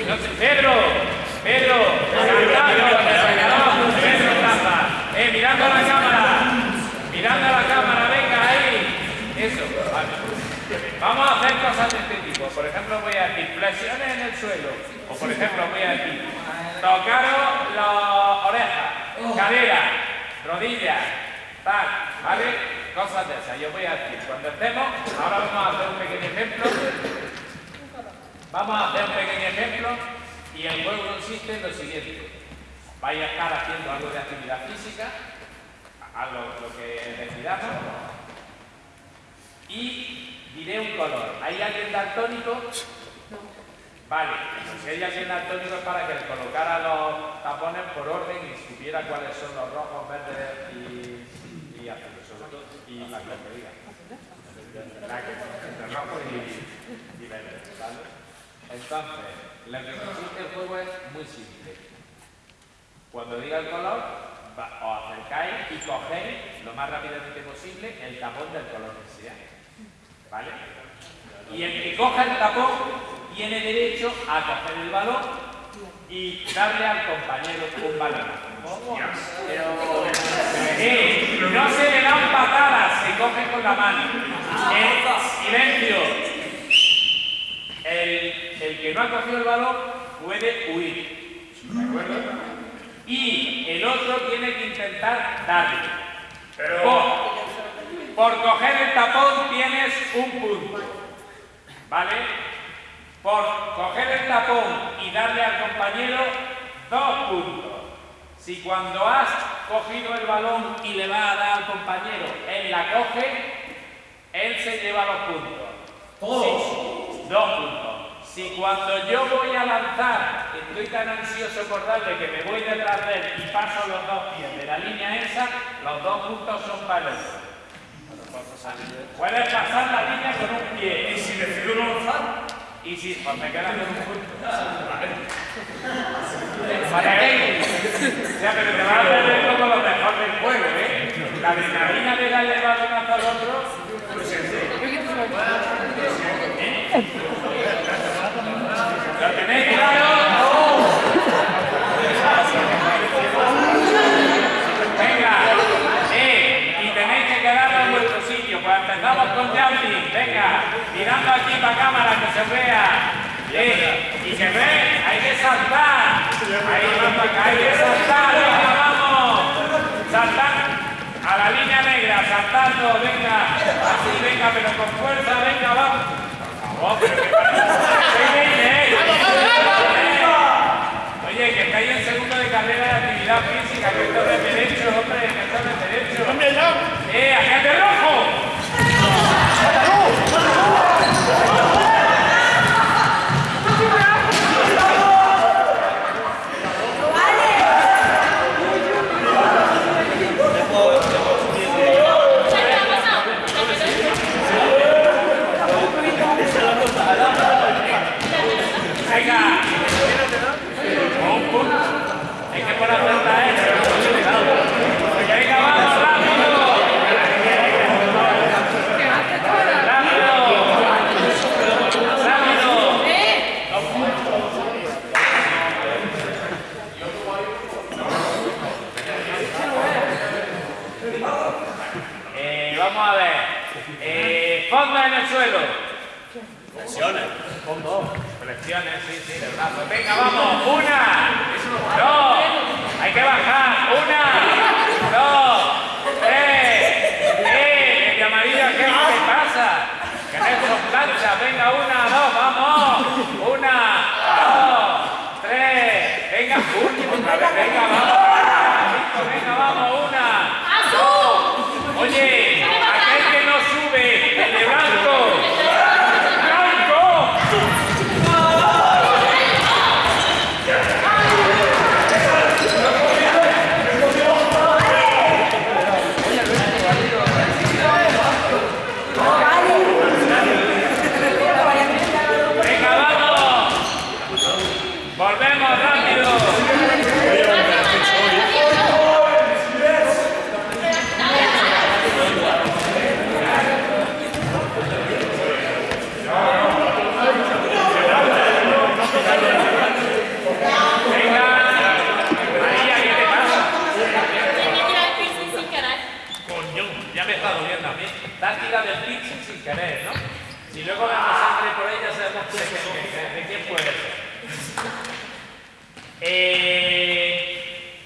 Pedro, Pedro, Pedro Plaza. Eh, mirando a la cámara, mirando a la cámara, venga ahí. Eso. Vamos a hacer cosas de este tipo. Por ejemplo, voy a decir flexiones en el suelo. O por ejemplo, voy a decir tocaros las orejas, cadera, rodillas, tal, ¿vale? Cosas de esas. Yo voy a decir, cuando estemos, ahora vamos a hacer un pequeño ejemplo. Vamos a hacer un pequeño ejemplo y el juego consiste en lo siguiente. Vais a estar haciendo algo de actividad física, a lo, que decidamos, y diré un color. ¿Hay alguien daltónico? Vale, si hay alguien daltónico es para que colocara los tapones por orden y supiera cuáles son los rojos, verdes y, y azules, sobre todo, y la que diga. La entre rojos y, y verdes, ¿vale? Entonces, lo que consiste el juego es muy simple. Cuando diga el color, os acercáis y cogéis lo más rápidamente posible el tapón del color que sea. ¿Vale? Y el que coja el tapón tiene derecho a coger el balón y darle al compañero un balón. Pero eh, no se le dan patadas, se coge con la mano. Eh, silencio. El, que no ha cogido el balón puede huir. ¿De acuerdo? Y el otro tiene que intentar darle. Pero... Por coger el tapón tienes un punto. ¿Vale? Por coger el tapón y darle al compañero dos puntos. Si cuando has cogido el balón y le va a dar al compañero, él la coge, él se lleva los puntos. ¿Todos? dos puntos. Si cuando yo voy a lanzar, estoy tan ansioso por darle que me voy detrás de él y paso los dos pies de la línea esa, los dos puntos son para otro. Puedes pasar la línea con un pie. ¿Y si decido no lanzar? Y si, pues me quedan con un punto. ¿Para qué? O sea, pero te vas a perder como lo mejor del juego, ¿eh? La adrenalina de darle el balón hasta el otro. ¿Lo tenéis claro? Venga, eh, y tenéis que quedar en vuestro sitio. Pues empezamos con jumping. Venga, mirando aquí para cámara que se vea. Eh, y que ve, hay que saltar. Ahí hay que saltar. Venga, vamos. Saltar a la línea negra, saltando. Venga, así, venga, pero con fuerza. Venga, vamos. Oh, pero que Oye, que estáis en segundo de carrera de actividad física, que esto es de derecho, hombre, que esto es de derecho. ¡Eh, agente rojo! Venga. Un punto. Hay que poner atenta a eso. Venga, vamos, rápido. Rápido. Rápido. Eh, vamos a ver. Eh, fonda en el suelo. Flexiones, sí, sí, de brazo. Venga, vamos. Una, dos. Hay que bajar. Una, dos, tres. ¡Eh! De amarillo, ¿qué pasa? Que no plancha. Venga, una, dos, vamos. Una, dos, tres. Venga, otra vez, venga, vamos. Venga, vamos, una. Oye, aquel que no sube, el de blanco. ¡Blanco! Venga, vamos. Volvemos rápido. Si luego vemos sangre por ella, sabemos que, que- de quién puede ser. Eh,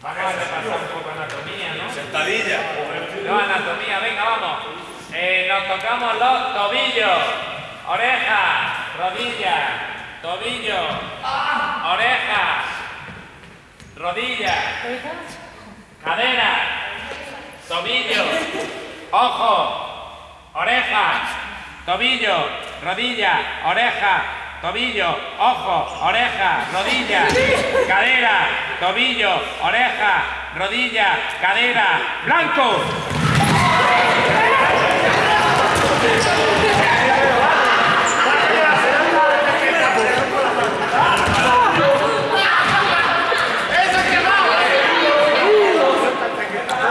vamos a repasar un poco anatomía, ¿no? Sentadilla. No, anatomía, venga, vamos. Eh, nos tocamos los tobillos, orejas, rodillas, tobillos, orejas, rodillas, caderas, tobillos, ojos, orejas, tobillos, rodillas, orejas, tobillos, ojos, orejas, rodillas, cadera, tobillo, oreja, rodilla, cadera, blanco.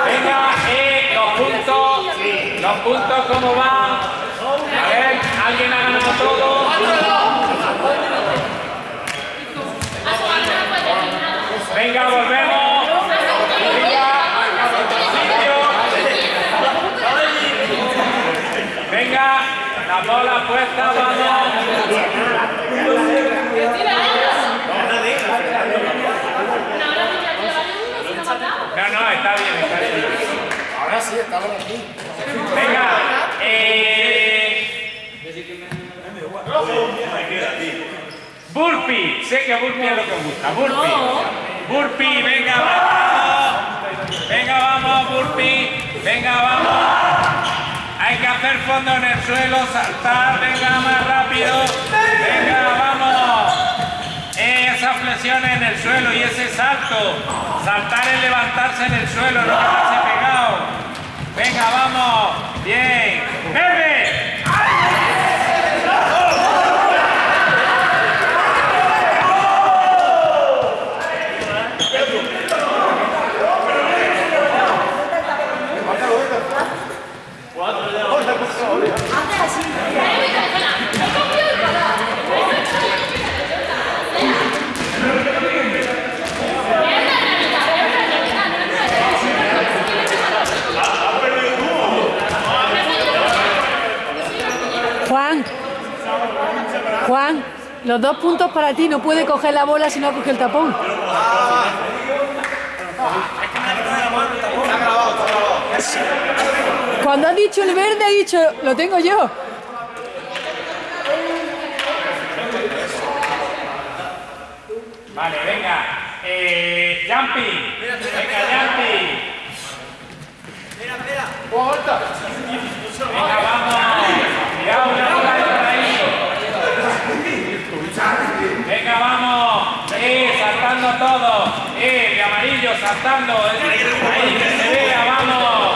Venga, eh, los puntos, los puntos cómo van. A ver, alguien ha ganado todo. Venga, volvemos. Venga, Venga, la bola puesta, vamos. No, no, está bien, está bien. Ahora sí, estamos aquí. Venga, eh... Burpee, sé que burpee es lo que gusta, burpee. Burpee, venga, vamos. Venga, vamos, burpee. Venga, vamos. Hay que hacer fondo en el suelo, saltar, venga, más rápido. Venga, vamos. En el suelo y ese salto. Saltar es levantarse en el suelo, no quedarse pegado. Venga, vamos. Bien. ¡Bebe! Juan, Juan, los dos puntos para ti. No puede coger la bola si no coge el tapón. Cuando has dicho el verde, ha dicho, lo tengo yo. Vale, venga. Eh, jumping. Venga, jumping. Venga, vamos una bola de por ahí. Venga, vamos. Eh, saltando todo. Eh, de amarillo, saltando. Ahí, que se vea, vamos.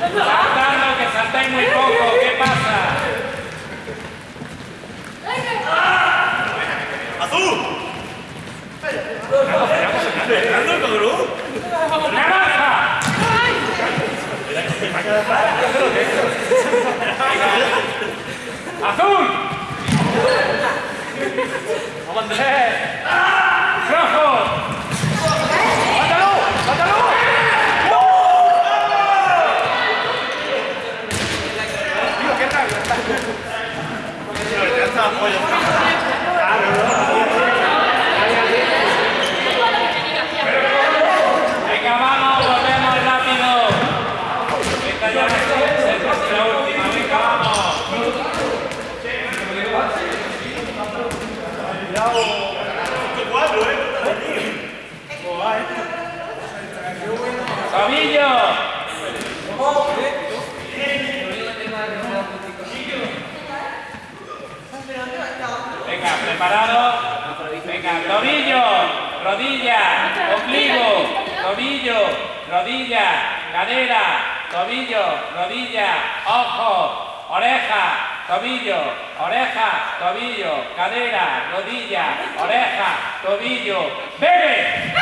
Saltando, que saltáis muy poco. ¿Qué pasa? ¡Azul! ¿Ando el. ¡Azul! ¡Eh! ¡Rojo! ¡Mátalo! ¡Mátalo! Venga, vamos, volvemos rápido. Esta ya no es es la última, venga, vamos. ¡Tobillo! Venga, preparado. Venga, tobillo, rodilla, ombligo, tobillo, rodilla, cadera, tobillo, rodilla, ojo, oreja, tobillo, oreja, tobillo, cadera, rodilla, oreja, tobillo, bebe.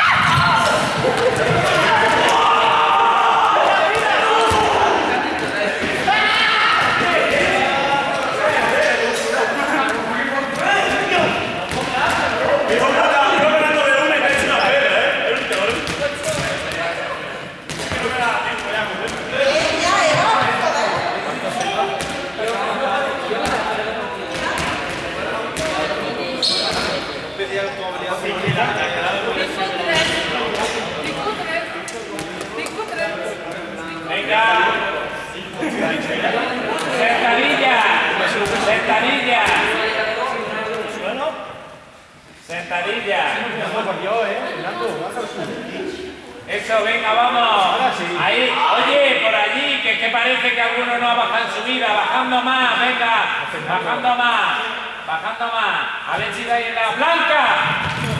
Yo ganando de una y me he hecho una pera, ¿eh? Sentadilla. Sentadilla. yo, ¿eh? Eso, venga, vamos. Ahí, oye, por allí, que, que parece que alguno no baja en su vida. Bajando más, venga. Bajando más. Bajando más. A ver si dais en la blanca.